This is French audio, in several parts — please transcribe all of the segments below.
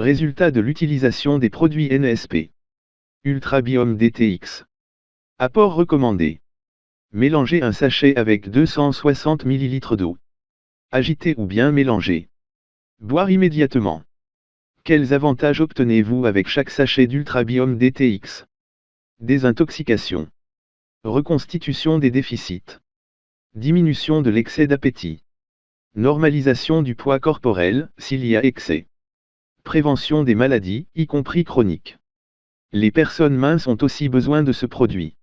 Résultat de l'utilisation des produits NSP. Ultrabiome DTX. Apport recommandé. Mélangez un sachet avec 260 ml d'eau. Agiter ou bien mélanger. Boire immédiatement. Quels avantages obtenez-vous avec chaque sachet d'Ultrabiome DTX Désintoxication. Reconstitution des déficits. Diminution de l'excès d'appétit. Normalisation du poids corporel, s'il y a excès. Prévention des maladies, y compris chroniques. Les personnes minces ont aussi besoin de ce produit.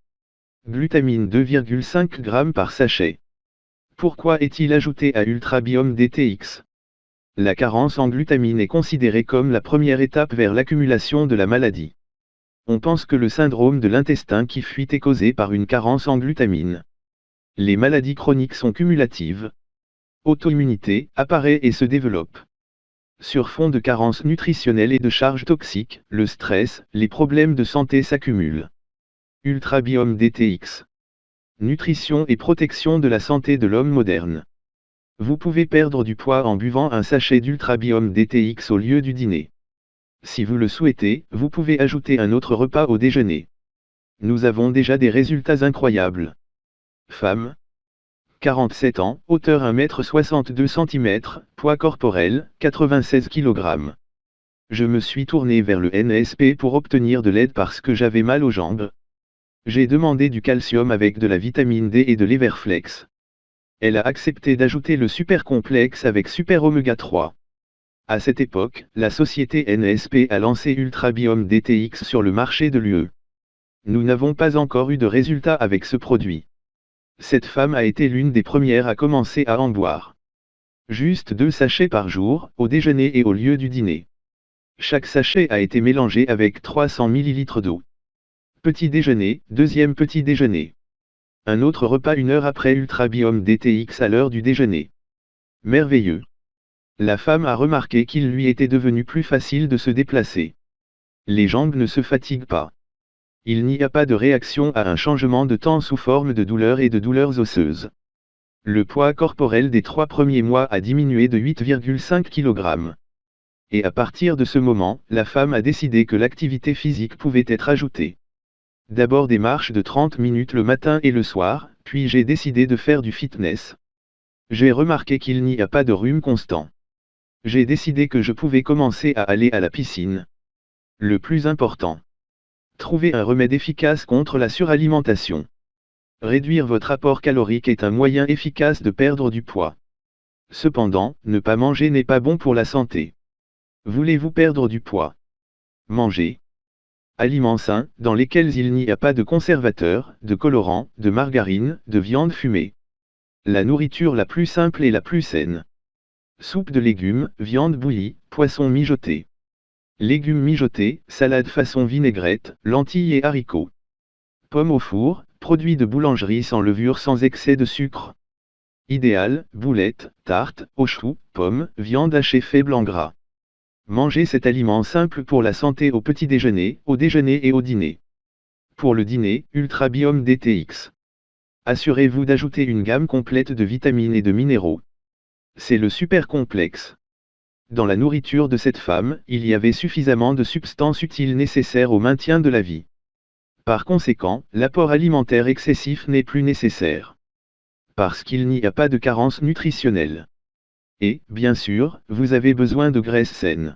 Glutamine 2,5 g par sachet. Pourquoi est-il ajouté à Ultrabiome DTX La carence en glutamine est considérée comme la première étape vers l'accumulation de la maladie. On pense que le syndrome de l'intestin qui fuit est causé par une carence en glutamine. Les maladies chroniques sont cumulatives. Auto-immunité apparaît et se développe. Sur fond de carence nutritionnelle et de charges toxiques, le stress, les problèmes de santé s'accumulent. Ultrabiome DTX. Nutrition et protection de la santé de l'homme moderne. Vous pouvez perdre du poids en buvant un sachet d'Ultrabiome DTX au lieu du dîner. Si vous le souhaitez, vous pouvez ajouter un autre repas au déjeuner. Nous avons déjà des résultats incroyables. Femme. 47 ans, hauteur 1m62 cm, poids corporel, 96 kg. Je me suis tourné vers le NSP pour obtenir de l'aide parce que j'avais mal aux jambes, j'ai demandé du calcium avec de la vitamine D et de l'Everflex. Elle a accepté d'ajouter le super complexe avec super oméga 3. À cette époque, la société NSP a lancé Ultrabiome DTX sur le marché de l'UE. Nous n'avons pas encore eu de résultats avec ce produit. Cette femme a été l'une des premières à commencer à en boire. Juste deux sachets par jour, au déjeuner et au lieu du dîner. Chaque sachet a été mélangé avec 300 ml d'eau. Petit déjeuner, deuxième petit déjeuner. Un autre repas une heure après Ultrabiome DTX à l'heure du déjeuner. Merveilleux. La femme a remarqué qu'il lui était devenu plus facile de se déplacer. Les jambes ne se fatiguent pas. Il n'y a pas de réaction à un changement de temps sous forme de douleurs et de douleurs osseuses. Le poids corporel des trois premiers mois a diminué de 8,5 kg. Et à partir de ce moment, la femme a décidé que l'activité physique pouvait être ajoutée. D'abord des marches de 30 minutes le matin et le soir, puis j'ai décidé de faire du fitness. J'ai remarqué qu'il n'y a pas de rhume constant. J'ai décidé que je pouvais commencer à aller à la piscine. Le plus important. Trouver un remède efficace contre la suralimentation. Réduire votre apport calorique est un moyen efficace de perdre du poids. Cependant, ne pas manger n'est pas bon pour la santé. Voulez-vous perdre du poids? Manger, Aliments sains, dans lesquels il n'y a pas de conservateurs, de colorants, de margarine, de viande fumée. La nourriture la plus simple et la plus saine. Soupe de légumes, viande bouillie, poisson mijoté. Légumes mijotés, salade façon vinaigrette, lentilles et haricots. Pommes au four, produits de boulangerie sans levure sans excès de sucre. Idéal, boulettes, tartes, au chou, pommes, viande hachée faible en gras. Mangez cet aliment simple pour la santé au petit déjeuner, au déjeuner et au dîner. Pour le dîner, Ultrabiome DTX. Assurez-vous d'ajouter une gamme complète de vitamines et de minéraux. C'est le super complexe. Dans la nourriture de cette femme, il y avait suffisamment de substances utiles nécessaires au maintien de la vie. Par conséquent, l'apport alimentaire excessif n'est plus nécessaire. Parce qu'il n'y a pas de carence nutritionnelle. Et, bien sûr, vous avez besoin de graisse saine.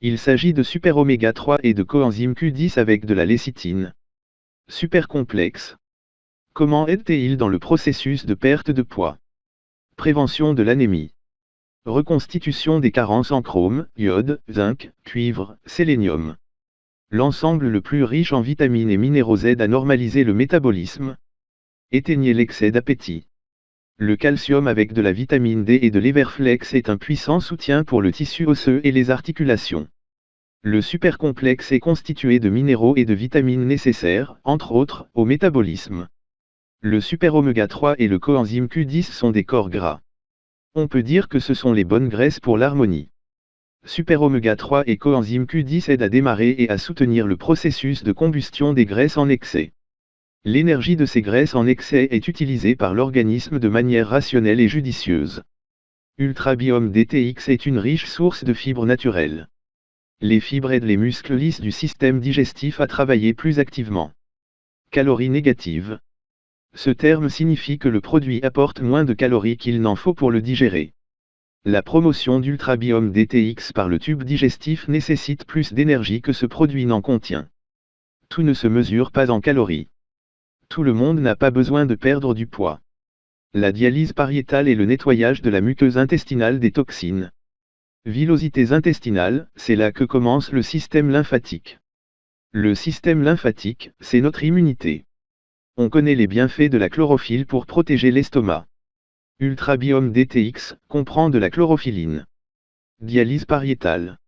Il s'agit de super oméga 3 et de coenzyme Q10 avec de la lécithine. Super complexe. Comment aide-t-il dans le processus de perte de poids? Prévention de l'anémie. Reconstitution des carences en chrome, iode, zinc, cuivre, sélénium. L'ensemble le plus riche en vitamines et minéraux aide à normaliser le métabolisme. Éteignez l'excès d'appétit. Le calcium avec de la vitamine D et de l'Everflex est un puissant soutien pour le tissu osseux et les articulations. Le supercomplexe est constitué de minéraux et de vitamines nécessaires, entre autres, au métabolisme. Le super oméga 3 et le coenzyme Q10 sont des corps gras. On peut dire que ce sont les bonnes graisses pour l'harmonie. Super oméga 3 et coenzyme Q10 aident à démarrer et à soutenir le processus de combustion des graisses en excès. L'énergie de ces graisses en excès est utilisée par l'organisme de manière rationnelle et judicieuse. Ultrabiome DTX est une riche source de fibres naturelles. Les fibres aident les muscles lisses du système digestif à travailler plus activement. Calories négatives. Ce terme signifie que le produit apporte moins de calories qu'il n'en faut pour le digérer. La promotion d'ultrabiome DTX par le tube digestif nécessite plus d'énergie que ce produit n'en contient. Tout ne se mesure pas en calories. Tout le monde n'a pas besoin de perdre du poids. La dialyse pariétale et le nettoyage de la muqueuse intestinale des toxines. Villosités intestinales, c'est là que commence le système lymphatique. Le système lymphatique, c'est notre immunité. On connaît les bienfaits de la chlorophylle pour protéger l'estomac. Ultrabiome DTX comprend de la chlorophylline. Dialyse pariétale.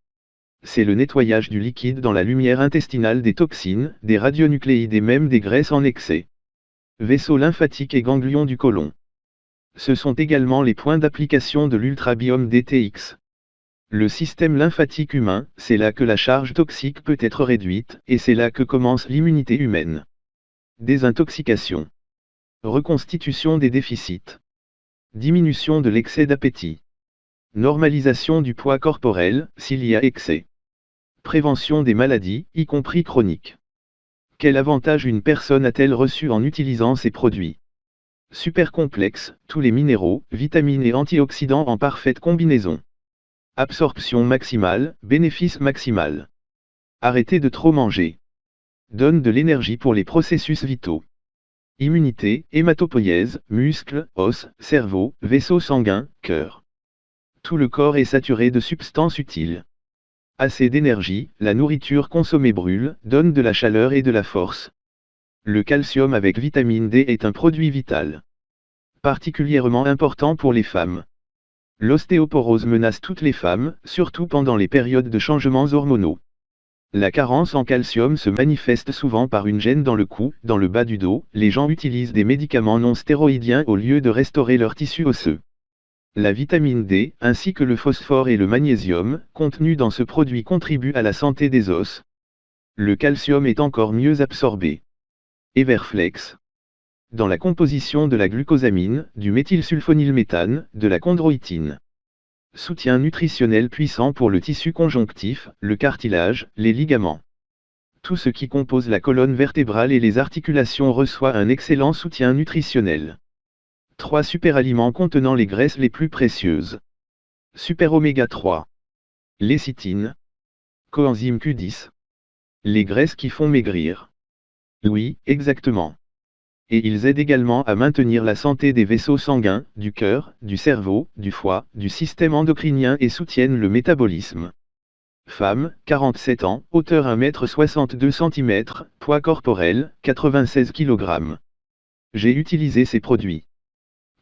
C'est le nettoyage du liquide dans la lumière intestinale des toxines, des radionucléides et même des graisses en excès. Vaisseaux lymphatiques et ganglions du côlon. Ce sont également les points d'application de l'ultrabiome DTX. Le système lymphatique humain, c'est là que la charge toxique peut être réduite, et c'est là que commence l'immunité humaine. Désintoxication. Reconstitution des déficits. Diminution de l'excès d'appétit. Normalisation du poids corporel, s'il y a excès. Prévention des maladies, y compris chroniques. Quel avantage une personne a-t-elle reçu en utilisant ces produits? Super complexe, tous les minéraux, vitamines et antioxydants en parfaite combinaison. Absorption maximale, bénéfice maximal. Arrêtez de trop manger. Donne de l'énergie pour les processus vitaux immunité, hématopoïèse, muscles, os, cerveau, vaisseau sanguin, cœur. Tout le corps est saturé de substances utiles. Assez d'énergie, la nourriture consommée brûle, donne de la chaleur et de la force. Le calcium avec vitamine D est un produit vital. Particulièrement important pour les femmes. L'ostéoporose menace toutes les femmes, surtout pendant les périodes de changements hormonaux. La carence en calcium se manifeste souvent par une gêne dans le cou, dans le bas du dos, les gens utilisent des médicaments non stéroïdiens au lieu de restaurer leur tissu osseux. La vitamine D, ainsi que le phosphore et le magnésium, contenus dans ce produit contribuent à la santé des os. Le calcium est encore mieux absorbé. Everflex. Dans la composition de la glucosamine, du méthylsulfonylméthane, de la chondroïtine. Soutien nutritionnel puissant pour le tissu conjonctif, le cartilage, les ligaments. Tout ce qui compose la colonne vertébrale et les articulations reçoit un excellent soutien nutritionnel. 3 superaliments contenant les graisses les plus précieuses. Super oméga 3. Lécithine. Coenzyme Q10. Les graisses qui font maigrir. Oui, exactement et ils aident également à maintenir la santé des vaisseaux sanguins, du cœur, du cerveau, du foie, du système endocrinien et soutiennent le métabolisme. Femme, 47 ans, hauteur 1m62 cm, poids corporel, 96 kg. J'ai utilisé ces produits.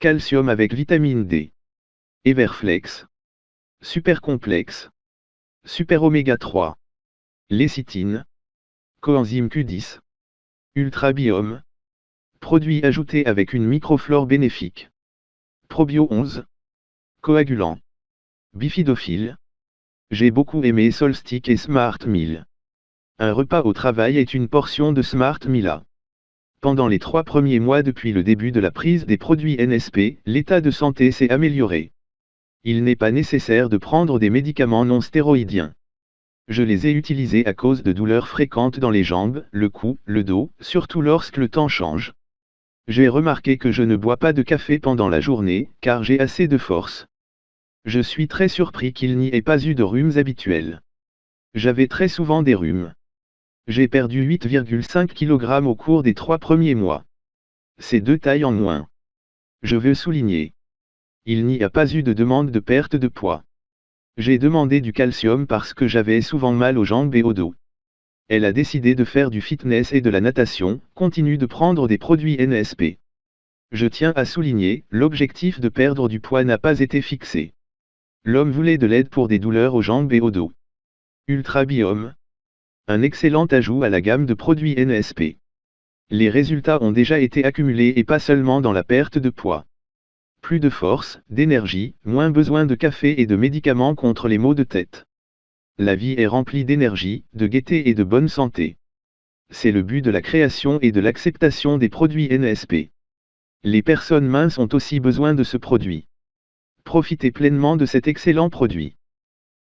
Calcium avec vitamine D. Everflex. Super complexe. Super oméga 3. Lécithine. Coenzyme Q10. Ultrabiome. Produits ajoutés avec une microflore bénéfique. Probio 11. Coagulant. Bifidophile. J'ai beaucoup aimé Solstick et Smart Meal. Un repas au travail est une portion de Smart Mila. Pendant les trois premiers mois depuis le début de la prise des produits NSP, l'état de santé s'est amélioré. Il n'est pas nécessaire de prendre des médicaments non stéroïdiens. Je les ai utilisés à cause de douleurs fréquentes dans les jambes, le cou, le dos, surtout lorsque le temps change. J'ai remarqué que je ne bois pas de café pendant la journée, car j'ai assez de force. Je suis très surpris qu'il n'y ait pas eu de rhumes habituels. J'avais très souvent des rhumes. J'ai perdu 8,5 kg au cours des trois premiers mois. C'est deux tailles en moins. Je veux souligner. Il n'y a pas eu de demande de perte de poids. J'ai demandé du calcium parce que j'avais souvent mal aux jambes et au dos. Elle a décidé de faire du fitness et de la natation, continue de prendre des produits NSP. Je tiens à souligner, l'objectif de perdre du poids n'a pas été fixé. L'homme voulait de l'aide pour des douleurs aux jambes et au dos. Ultrabiome. Un excellent ajout à la gamme de produits NSP. Les résultats ont déjà été accumulés et pas seulement dans la perte de poids. Plus de force, d'énergie, moins besoin de café et de médicaments contre les maux de tête. La vie est remplie d'énergie, de gaieté et de bonne santé. C'est le but de la création et de l'acceptation des produits NSP. Les personnes minces ont aussi besoin de ce produit. Profitez pleinement de cet excellent produit.